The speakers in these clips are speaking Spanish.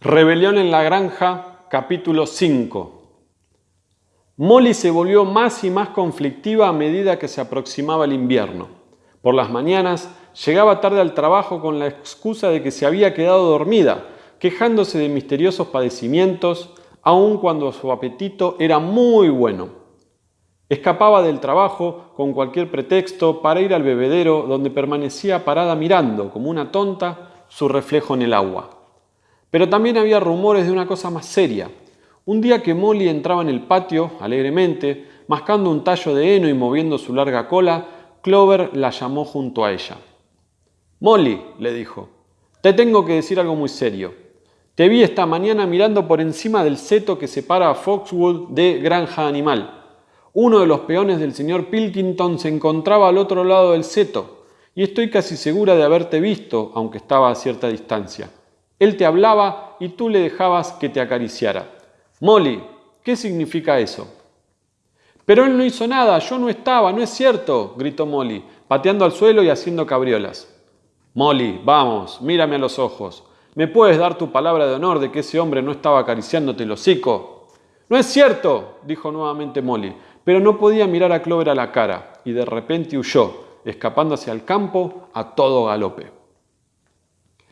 Rebelión en la granja, capítulo 5. Molly se volvió más y más conflictiva a medida que se aproximaba el invierno. Por las mañanas llegaba tarde al trabajo con la excusa de que se había quedado dormida, quejándose de misteriosos padecimientos, aun cuando su apetito era muy bueno. Escapaba del trabajo con cualquier pretexto para ir al bebedero donde permanecía parada mirando, como una tonta, su reflejo en el agua. Pero también había rumores de una cosa más seria. Un día que Molly entraba en el patio, alegremente, mascando un tallo de heno y moviendo su larga cola, Clover la llamó junto a ella. Molly, le dijo, te tengo que decir algo muy serio. Te vi esta mañana mirando por encima del seto que separa a Foxwood de Granja Animal. Uno de los peones del señor Pilkington se encontraba al otro lado del seto, y estoy casi segura de haberte visto, aunque estaba a cierta distancia. Él te hablaba y tú le dejabas que te acariciara. Molly, ¿qué significa eso? Pero él no hizo nada, yo no estaba, no es cierto, gritó Molly, pateando al suelo y haciendo cabriolas. Molly, vamos, mírame a los ojos. ¿Me puedes dar tu palabra de honor de que ese hombre no estaba acariciándote el hocico? No es cierto, dijo nuevamente Molly, pero no podía mirar a Clover a la cara, y de repente huyó, escapando hacia el campo a todo galope.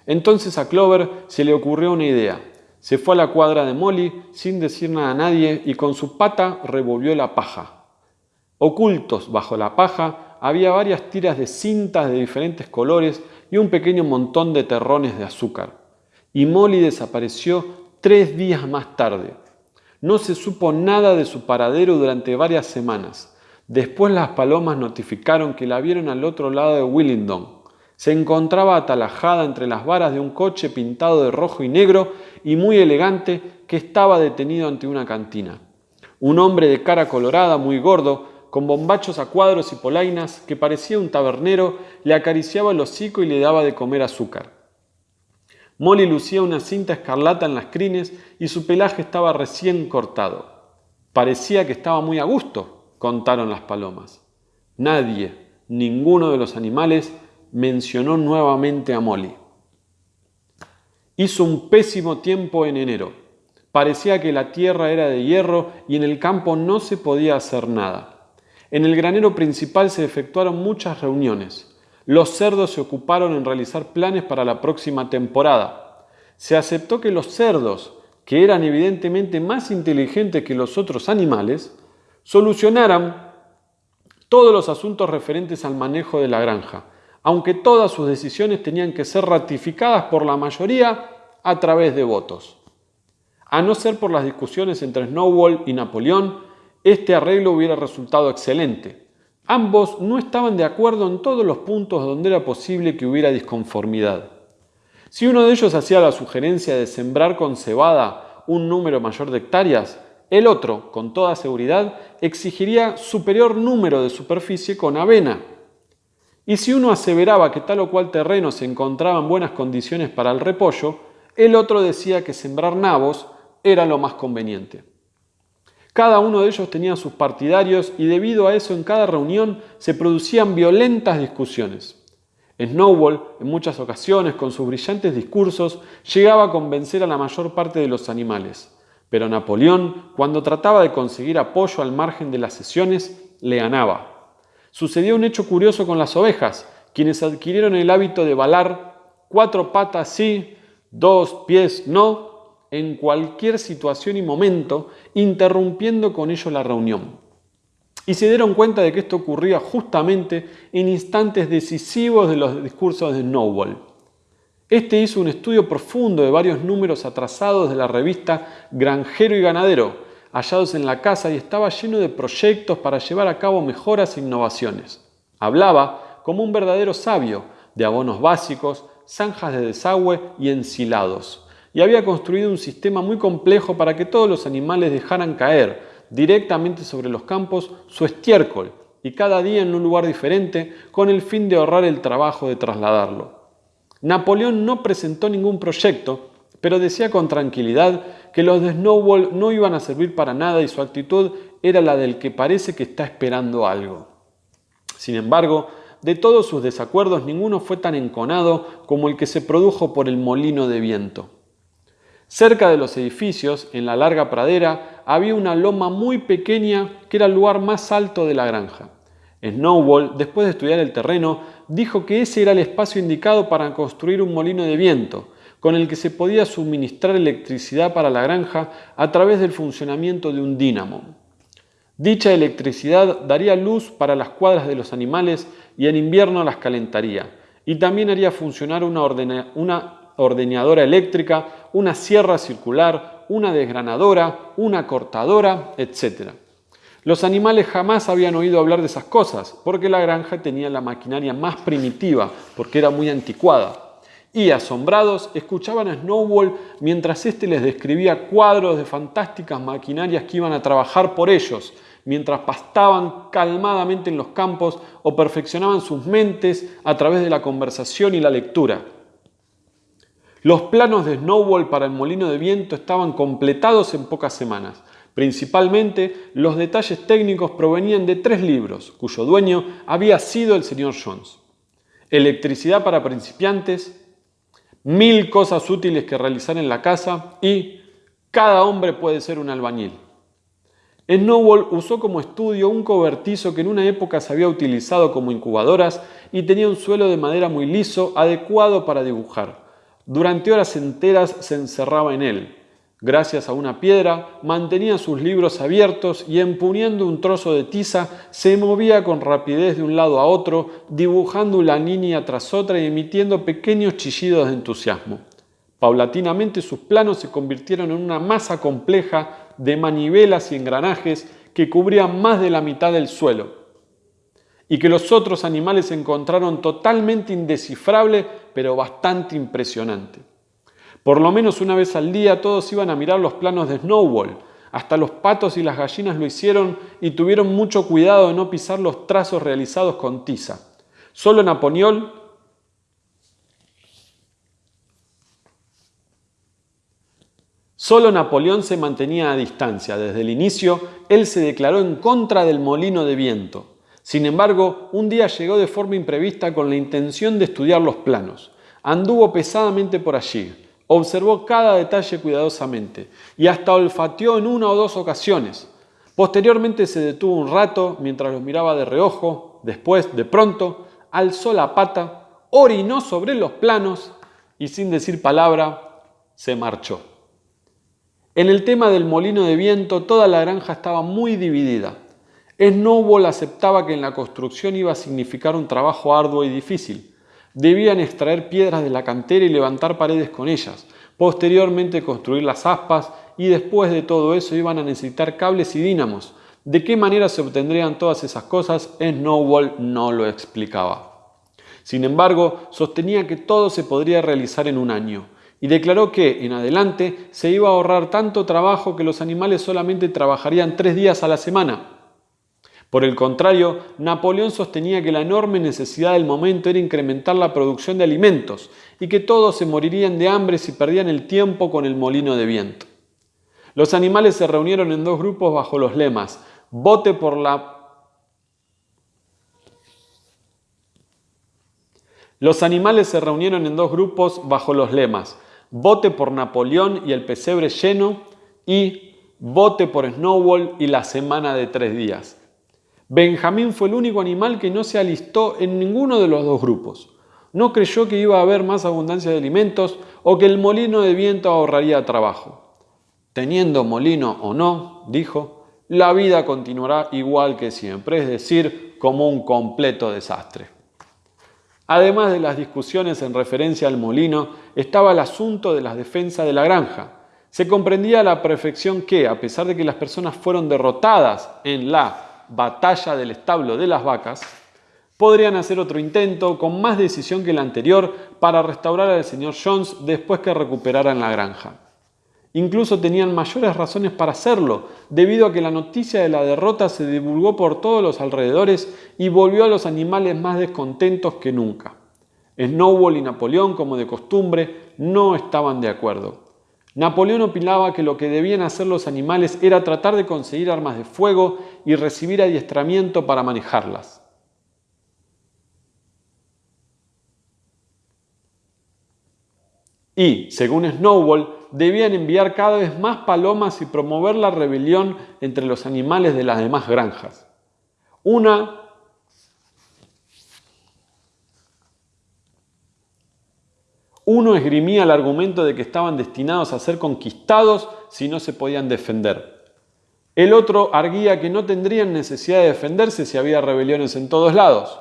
Entonces a Clover se le ocurrió una idea. Se fue a la cuadra de Molly sin decir nada a nadie y con su pata revolvió la paja. Ocultos bajo la paja había varias tiras de cintas de diferentes colores y un pequeño montón de terrones de azúcar. Y Molly desapareció tres días más tarde. No se supo nada de su paradero durante varias semanas. Después las palomas notificaron que la vieron al otro lado de Willingdon, se encontraba atalajada entre las varas de un coche pintado de rojo y negro y muy elegante que estaba detenido ante una cantina. Un hombre de cara colorada, muy gordo, con bombachos a cuadros y polainas, que parecía un tabernero, le acariciaba el hocico y le daba de comer azúcar. Molly lucía una cinta escarlata en las crines y su pelaje estaba recién cortado. Parecía que estaba muy a gusto, contaron las palomas. Nadie, ninguno de los animales, mencionó nuevamente a Molly. Hizo un pésimo tiempo en enero. Parecía que la tierra era de hierro y en el campo no se podía hacer nada. En el granero principal se efectuaron muchas reuniones. Los cerdos se ocuparon en realizar planes para la próxima temporada. Se aceptó que los cerdos, que eran evidentemente más inteligentes que los otros animales, solucionaran todos los asuntos referentes al manejo de la granja, aunque todas sus decisiones tenían que ser ratificadas por la mayoría a través de votos. A no ser por las discusiones entre Snowball y Napoleón, este arreglo hubiera resultado excelente. Ambos no estaban de acuerdo en todos los puntos donde era posible que hubiera disconformidad. Si uno de ellos hacía la sugerencia de sembrar con cebada un número mayor de hectáreas, el otro, con toda seguridad, exigiría superior número de superficie con avena. Y si uno aseveraba que tal o cual terreno se encontraba en buenas condiciones para el repollo, el otro decía que sembrar nabos era lo más conveniente. Cada uno de ellos tenía sus partidarios y debido a eso en cada reunión se producían violentas discusiones. Snowball, en muchas ocasiones, con sus brillantes discursos, llegaba a convencer a la mayor parte de los animales. Pero Napoleón, cuando trataba de conseguir apoyo al margen de las sesiones, le ganaba. Sucedió un hecho curioso con las ovejas, quienes adquirieron el hábito de balar cuatro patas sí, dos pies no, en cualquier situación y momento, interrumpiendo con ello la reunión. Y se dieron cuenta de que esto ocurría justamente en instantes decisivos de los discursos de Snowball. Este hizo un estudio profundo de varios números atrasados de la revista Granjero y Ganadero, hallados en la casa y estaba lleno de proyectos para llevar a cabo mejoras e innovaciones. Hablaba como un verdadero sabio de abonos básicos, zanjas de desagüe y ensilados. Y había construido un sistema muy complejo para que todos los animales dejaran caer directamente sobre los campos su estiércol y cada día en un lugar diferente con el fin de ahorrar el trabajo de trasladarlo. Napoleón no presentó ningún proyecto, pero decía con tranquilidad que los de Snowball no iban a servir para nada y su actitud era la del que parece que está esperando algo. Sin embargo, de todos sus desacuerdos ninguno fue tan enconado como el que se produjo por el molino de viento. Cerca de los edificios, en la larga pradera, había una loma muy pequeña que era el lugar más alto de la granja. Snowball, después de estudiar el terreno, dijo que ese era el espacio indicado para construir un molino de viento, con el que se podía suministrar electricidad para la granja a través del funcionamiento de un dínamo. Dicha electricidad daría luz para las cuadras de los animales y en invierno las calentaría, y también haría funcionar una, una ordeñadora eléctrica, una sierra circular, una desgranadora, una cortadora, etc. Los animales jamás habían oído hablar de esas cosas, porque la granja tenía la maquinaria más primitiva, porque era muy anticuada. Y asombrados, escuchaban a Snowball mientras éste les describía cuadros de fantásticas maquinarias que iban a trabajar por ellos, mientras pastaban calmadamente en los campos o perfeccionaban sus mentes a través de la conversación y la lectura. Los planos de Snowball para el molino de viento estaban completados en pocas semanas, Principalmente, los detalles técnicos provenían de tres libros, cuyo dueño había sido el señor Jones. Electricidad para principiantes, Mil cosas útiles que realizar en la casa y Cada hombre puede ser un albañil. Snowball usó como estudio un cobertizo que en una época se había utilizado como incubadoras y tenía un suelo de madera muy liso, adecuado para dibujar. Durante horas enteras se encerraba en él, Gracias a una piedra, mantenía sus libros abiertos y empuñando un trozo de tiza se movía con rapidez de un lado a otro, dibujando una línea tras otra y emitiendo pequeños chillidos de entusiasmo. Paulatinamente sus planos se convirtieron en una masa compleja de manivelas y engranajes que cubrían más de la mitad del suelo, y que los otros animales encontraron totalmente indescifrable pero bastante impresionante. Por lo menos una vez al día todos iban a mirar los planos de Snowball. Hasta los patos y las gallinas lo hicieron y tuvieron mucho cuidado de no pisar los trazos realizados con tiza. Solo Napoleón Solo Napoleón se mantenía a distancia. Desde el inicio, él se declaró en contra del molino de viento. Sin embargo, un día llegó de forma imprevista con la intención de estudiar los planos. Anduvo pesadamente por allí. Observó cada detalle cuidadosamente y hasta olfateó en una o dos ocasiones. Posteriormente se detuvo un rato mientras los miraba de reojo. Después, de pronto, alzó la pata, orinó sobre los planos y sin decir palabra, se marchó. En el tema del molino de viento, toda la granja estaba muy dividida. Snowball aceptaba que en la construcción iba a significar un trabajo arduo y difícil. Debían extraer piedras de la cantera y levantar paredes con ellas, posteriormente construir las aspas y después de todo eso iban a necesitar cables y dínamos. ¿De qué manera se obtendrían todas esas cosas? Snowball no lo explicaba. Sin embargo, sostenía que todo se podría realizar en un año y declaró que, en adelante, se iba a ahorrar tanto trabajo que los animales solamente trabajarían tres días a la semana por el contrario, Napoleón sostenía que la enorme necesidad del momento era incrementar la producción de alimentos y que todos se morirían de hambre si perdían el tiempo con el molino de viento. Los animales se reunieron en dos grupos bajo los lemas, vote por la... Los animales se reunieron en dos grupos bajo los lemas, vote por Napoleón y el pesebre lleno y vote por Snowball y la semana de tres días. Benjamín fue el único animal que no se alistó en ninguno de los dos grupos. No creyó que iba a haber más abundancia de alimentos o que el molino de viento ahorraría trabajo. Teniendo molino o no, dijo, la vida continuará igual que siempre, es decir, como un completo desastre. Además de las discusiones en referencia al molino, estaba el asunto de las defensas de la granja. Se comprendía a la perfección que, a pesar de que las personas fueron derrotadas en la batalla del establo de las vacas, podrían hacer otro intento con más decisión que el anterior para restaurar al señor Jones después que recuperaran la granja. Incluso tenían mayores razones para hacerlo, debido a que la noticia de la derrota se divulgó por todos los alrededores y volvió a los animales más descontentos que nunca. Snowball y Napoleón, como de costumbre, no estaban de acuerdo. Napoleón opinaba que lo que debían hacer los animales era tratar de conseguir armas de fuego y recibir adiestramiento para manejarlas. y, según Snowball, debían enviar cada vez más palomas y promover la rebelión entre los animales de las demás granjas. Una Uno esgrimía el argumento de que estaban destinados a ser conquistados si no se podían defender. El otro arguía que no tendrían necesidad de defenderse si había rebeliones en todos lados.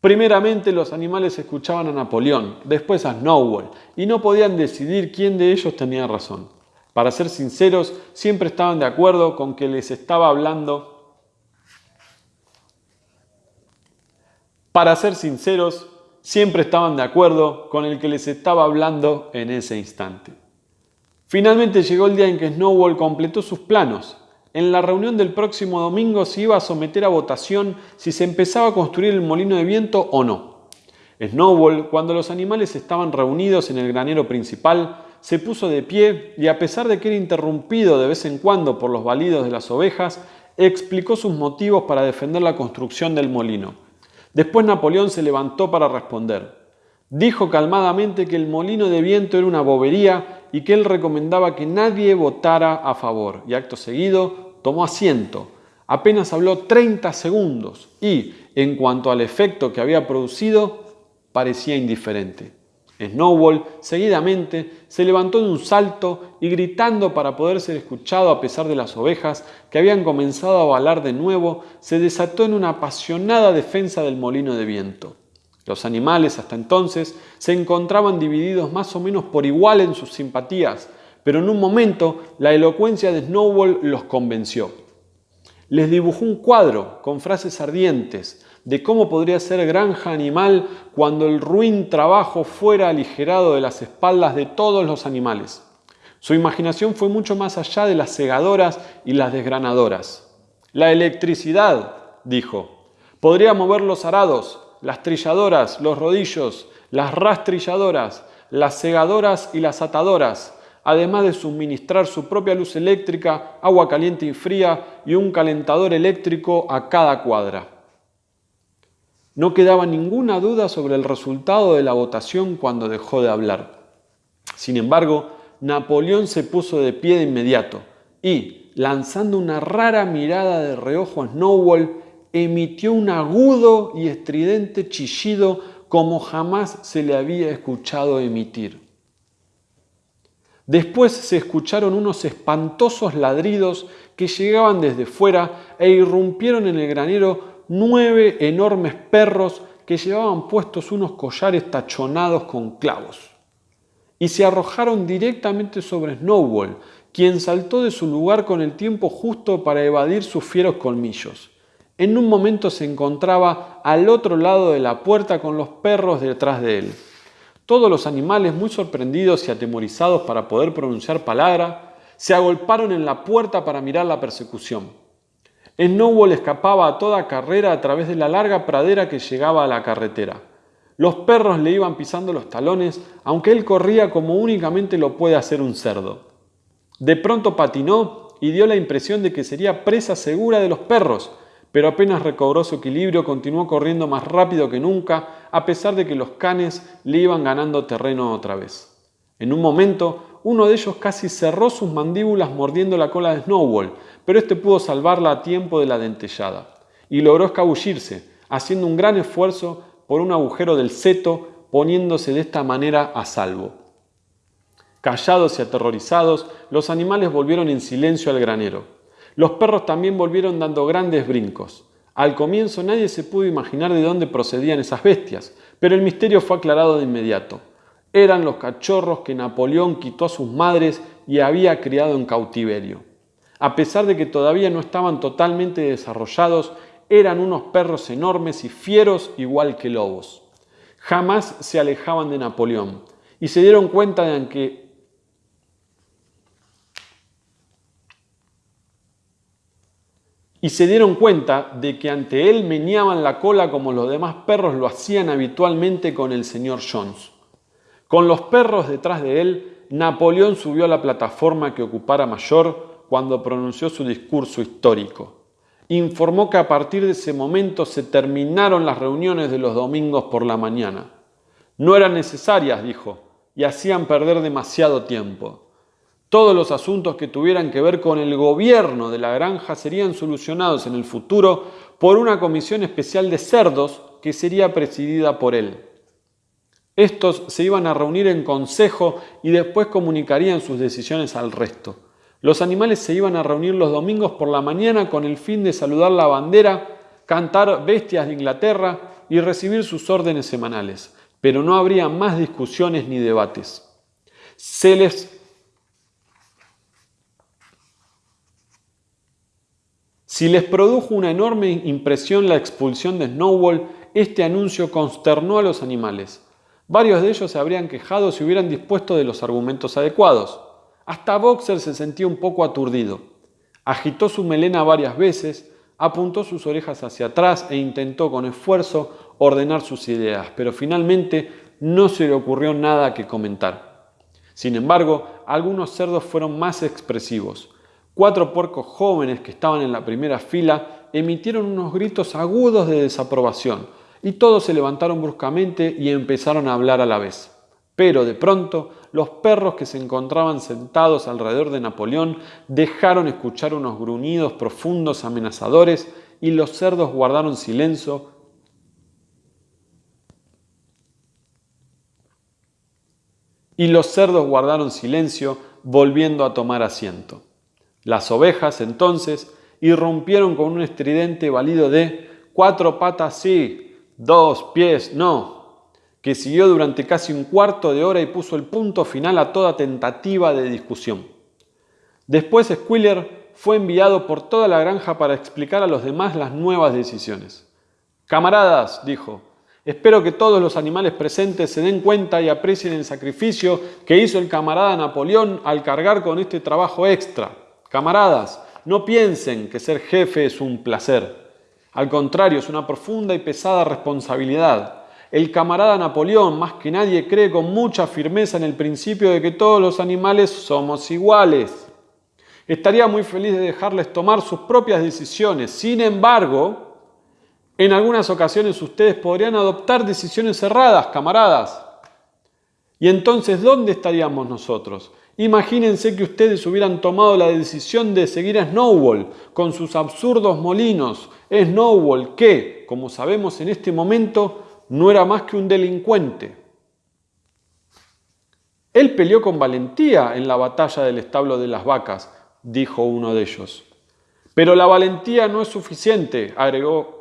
Primeramente los animales escuchaban a Napoleón, después a Snowball, y no podían decidir quién de ellos tenía razón. Para ser sinceros, siempre estaban de acuerdo con que les estaba hablando. Para ser sinceros, siempre estaban de acuerdo con el que les estaba hablando en ese instante. Finalmente llegó el día en que Snowball completó sus planos. En la reunión del próximo domingo se iba a someter a votación si se empezaba a construir el molino de viento o no. Snowball, cuando los animales estaban reunidos en el granero principal, se puso de pie y a pesar de que era interrumpido de vez en cuando por los balidos de las ovejas, explicó sus motivos para defender la construcción del molino. Después Napoleón se levantó para responder. Dijo calmadamente que el molino de viento era una bobería y que él recomendaba que nadie votara a favor. Y acto seguido tomó asiento. Apenas habló 30 segundos y, en cuanto al efecto que había producido, parecía indiferente. Snowball seguidamente se levantó de un salto y gritando para poder ser escuchado a pesar de las ovejas que habían comenzado a balar de nuevo, se desató en una apasionada defensa del molino de viento. Los animales hasta entonces se encontraban divididos más o menos por igual en sus simpatías, pero en un momento la elocuencia de Snowball los convenció. Les dibujó un cuadro con frases ardientes, de cómo podría ser granja animal cuando el ruin trabajo fuera aligerado de las espaldas de todos los animales. Su imaginación fue mucho más allá de las segadoras y las desgranadoras. La electricidad, dijo, podría mover los arados, las trilladoras, los rodillos, las rastrilladoras, las segadoras y las atadoras, además de suministrar su propia luz eléctrica, agua caliente y fría y un calentador eléctrico a cada cuadra. No quedaba ninguna duda sobre el resultado de la votación cuando dejó de hablar. Sin embargo, Napoleón se puso de pie de inmediato y, lanzando una rara mirada de reojo a Snowball, emitió un agudo y estridente chillido como jamás se le había escuchado emitir. Después se escucharon unos espantosos ladridos que llegaban desde fuera e irrumpieron en el granero nueve enormes perros que llevaban puestos unos collares tachonados con clavos. Y se arrojaron directamente sobre Snowball, quien saltó de su lugar con el tiempo justo para evadir sus fieros colmillos. En un momento se encontraba al otro lado de la puerta con los perros detrás de él. Todos los animales, muy sorprendidos y atemorizados para poder pronunciar palabra, se agolparon en la puerta para mirar la persecución. Snowball escapaba a toda carrera a través de la larga pradera que llegaba a la carretera. Los perros le iban pisando los talones, aunque él corría como únicamente lo puede hacer un cerdo. De pronto patinó y dio la impresión de que sería presa segura de los perros, pero apenas recobró su equilibrio continuó corriendo más rápido que nunca, a pesar de que los canes le iban ganando terreno otra vez. En un momento uno de ellos casi cerró sus mandíbulas mordiendo la cola de Snowball, pero este pudo salvarla a tiempo de la dentellada y logró escabullirse, haciendo un gran esfuerzo por un agujero del seto, poniéndose de esta manera a salvo. Callados y aterrorizados, los animales volvieron en silencio al granero. Los perros también volvieron dando grandes brincos. Al comienzo nadie se pudo imaginar de dónde procedían esas bestias, pero el misterio fue aclarado de inmediato eran los cachorros que Napoleón quitó a sus madres y había criado en cautiverio. A pesar de que todavía no estaban totalmente desarrollados, eran unos perros enormes y fieros igual que lobos. Jamás se alejaban de Napoleón y se dieron cuenta de que y se dieron cuenta de que ante él meneaban la cola como los demás perros lo hacían habitualmente con el señor Jones. Con los perros detrás de él, Napoleón subió a la plataforma que ocupara mayor cuando pronunció su discurso histórico. Informó que a partir de ese momento se terminaron las reuniones de los domingos por la mañana. No eran necesarias, dijo, y hacían perder demasiado tiempo. Todos los asuntos que tuvieran que ver con el gobierno de la granja serían solucionados en el futuro por una comisión especial de cerdos que sería presidida por él. Estos se iban a reunir en consejo y después comunicarían sus decisiones al resto. Los animales se iban a reunir los domingos por la mañana con el fin de saludar la bandera, cantar bestias de Inglaterra y recibir sus órdenes semanales. Pero no habría más discusiones ni debates. Se les Si les produjo una enorme impresión la expulsión de Snowball, este anuncio consternó a los animales. Varios de ellos se habrían quejado si hubieran dispuesto de los argumentos adecuados. Hasta Boxer se sentía un poco aturdido. Agitó su melena varias veces, apuntó sus orejas hacia atrás e intentó con esfuerzo ordenar sus ideas, pero finalmente no se le ocurrió nada que comentar. Sin embargo, algunos cerdos fueron más expresivos. Cuatro puercos jóvenes que estaban en la primera fila emitieron unos gritos agudos de desaprobación y todos se levantaron bruscamente y empezaron a hablar a la vez. Pero de pronto los perros que se encontraban sentados alrededor de Napoleón dejaron escuchar unos gruñidos profundos amenazadores y los cerdos guardaron silencio y los cerdos guardaron silencio volviendo a tomar asiento. Las ovejas entonces irrumpieron con un estridente balido de cuatro patas sí, dos pies no, que siguió durante casi un cuarto de hora y puso el punto final a toda tentativa de discusión. Después Squiller fue enviado por toda la granja para explicar a los demás las nuevas decisiones. Camaradas, dijo, espero que todos los animales presentes se den cuenta y aprecien el sacrificio que hizo el camarada Napoleón al cargar con este trabajo extra. Camaradas, no piensen que ser jefe es un placer. Al contrario, es una profunda y pesada responsabilidad. El camarada Napoleón, más que nadie, cree con mucha firmeza en el principio de que todos los animales somos iguales. Estaría muy feliz de dejarles tomar sus propias decisiones. Sin embargo, en algunas ocasiones ustedes podrían adoptar decisiones erradas, camaradas. Y entonces, ¿dónde estaríamos nosotros? Imagínense que ustedes hubieran tomado la decisión de seguir a Snowball con sus absurdos molinos. Snowball que, como sabemos en este momento, no era más que un delincuente. Él peleó con valentía en la batalla del establo de las vacas, dijo uno de ellos. Pero la valentía no es suficiente, agregó.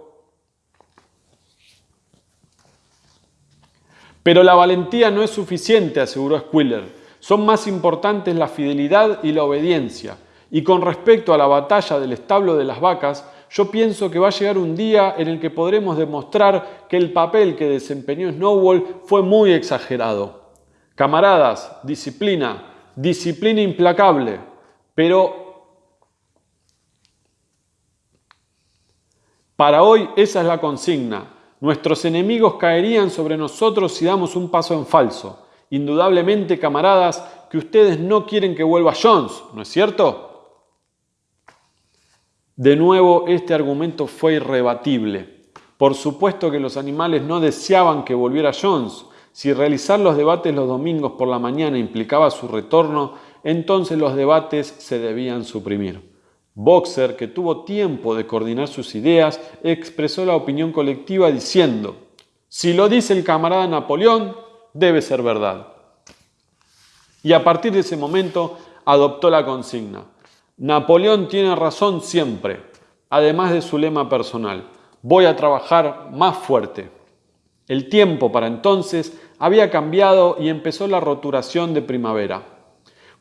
Pero la valentía no es suficiente, aseguró Squiller. Son más importantes la fidelidad y la obediencia. Y con respecto a la batalla del establo de las vacas, yo pienso que va a llegar un día en el que podremos demostrar que el papel que desempeñó Snowball fue muy exagerado. Camaradas, disciplina, disciplina implacable, pero para hoy esa es la consigna. Nuestros enemigos caerían sobre nosotros si damos un paso en falso. Indudablemente, camaradas, que ustedes no quieren que vuelva Jones, ¿no es cierto? De nuevo, este argumento fue irrebatible. Por supuesto que los animales no deseaban que volviera Jones. Si realizar los debates los domingos por la mañana implicaba su retorno, entonces los debates se debían suprimir. Boxer, que tuvo tiempo de coordinar sus ideas, expresó la opinión colectiva diciendo, si lo dice el camarada Napoleón, debe ser verdad. Y a partir de ese momento adoptó la consigna. Napoleón tiene razón siempre, además de su lema personal. Voy a trabajar más fuerte. El tiempo para entonces había cambiado y empezó la roturación de primavera.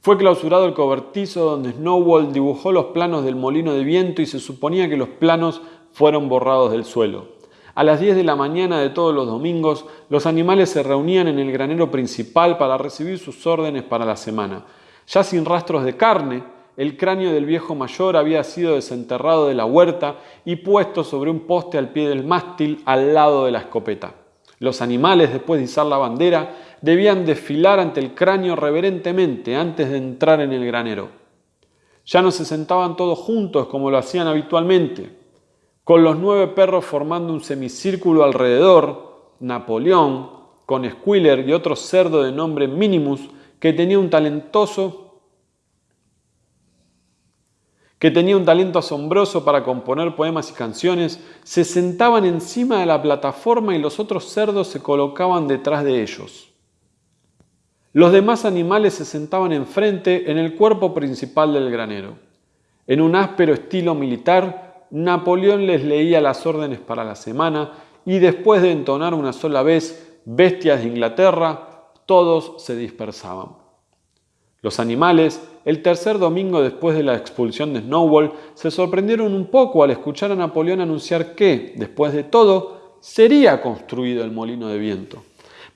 Fue clausurado el cobertizo donde Snowball dibujó los planos del molino de viento y se suponía que los planos fueron borrados del suelo. A las 10 de la mañana de todos los domingos, los animales se reunían en el granero principal para recibir sus órdenes para la semana. Ya sin rastros de carne, el cráneo del viejo mayor había sido desenterrado de la huerta y puesto sobre un poste al pie del mástil al lado de la escopeta. Los animales, después de izar la bandera, debían desfilar ante el cráneo reverentemente antes de entrar en el granero. Ya no se sentaban todos juntos como lo hacían habitualmente con los nueve perros formando un semicírculo alrededor, Napoleón, con Squiller y otro cerdo de nombre Minimus que tenía un talentoso que tenía un talento asombroso para componer poemas y canciones, se sentaban encima de la plataforma y los otros cerdos se colocaban detrás de ellos. Los demás animales se sentaban enfrente en el cuerpo principal del granero. En un áspero estilo militar, Napoleón les leía las órdenes para la semana y después de entonar una sola vez Bestias de Inglaterra, todos se dispersaban. Los animales, el tercer domingo después de la expulsión de Snowball, se sorprendieron un poco al escuchar a Napoleón anunciar que, después de todo, sería construido el molino de viento.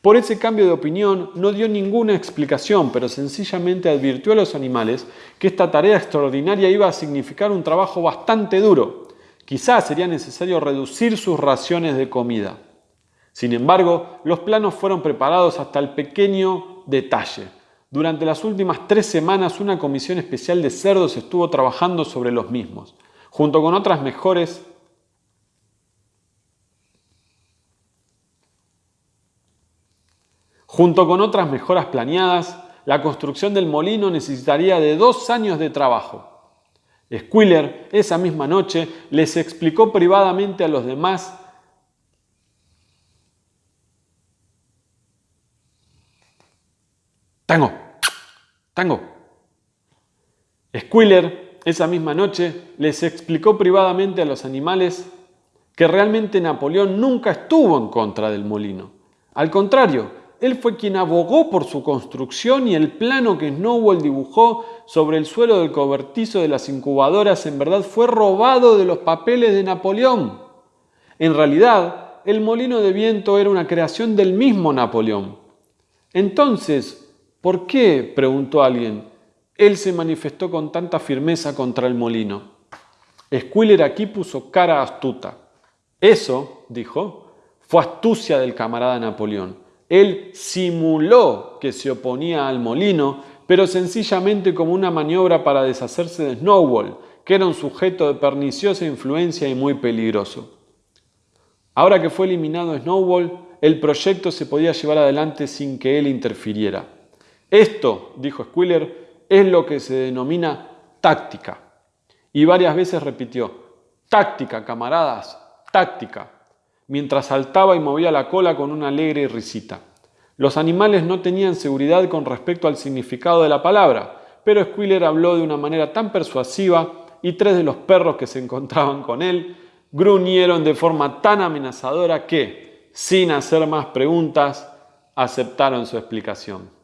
Por ese cambio de opinión no dio ninguna explicación, pero sencillamente advirtió a los animales que esta tarea extraordinaria iba a significar un trabajo bastante duro. Quizás sería necesario reducir sus raciones de comida. Sin embargo, los planos fueron preparados hasta el pequeño detalle. Durante las últimas tres semanas una comisión especial de cerdos estuvo trabajando sobre los mismos, junto con otras mejores Junto con otras mejoras planeadas, la construcción del molino necesitaría de dos años de trabajo. Squiller esa misma noche les explicó privadamente a los demás Tango, tango. Squiller esa misma noche les explicó privadamente a los animales que realmente Napoleón nunca estuvo en contra del molino. Al contrario, él fue quien abogó por su construcción y el plano que Snowball dibujó sobre el suelo del cobertizo de las incubadoras en verdad fue robado de los papeles de Napoleón. En realidad, el molino de viento era una creación del mismo Napoleón. Entonces, ¿Por qué? preguntó alguien. Él se manifestó con tanta firmeza contra el molino. Squiller aquí puso cara astuta. Eso, dijo, fue astucia del camarada Napoleón. Él simuló que se oponía al molino, pero sencillamente como una maniobra para deshacerse de Snowball, que era un sujeto de perniciosa influencia y muy peligroso. Ahora que fue eliminado Snowball, el proyecto se podía llevar adelante sin que él interfiriera. Esto, dijo Squiller, es lo que se denomina táctica. Y varias veces repitió, táctica, camaradas, táctica, mientras saltaba y movía la cola con una alegre risita. Los animales no tenían seguridad con respecto al significado de la palabra, pero Squiller habló de una manera tan persuasiva y tres de los perros que se encontraban con él gruñeron de forma tan amenazadora que, sin hacer más preguntas, aceptaron su explicación.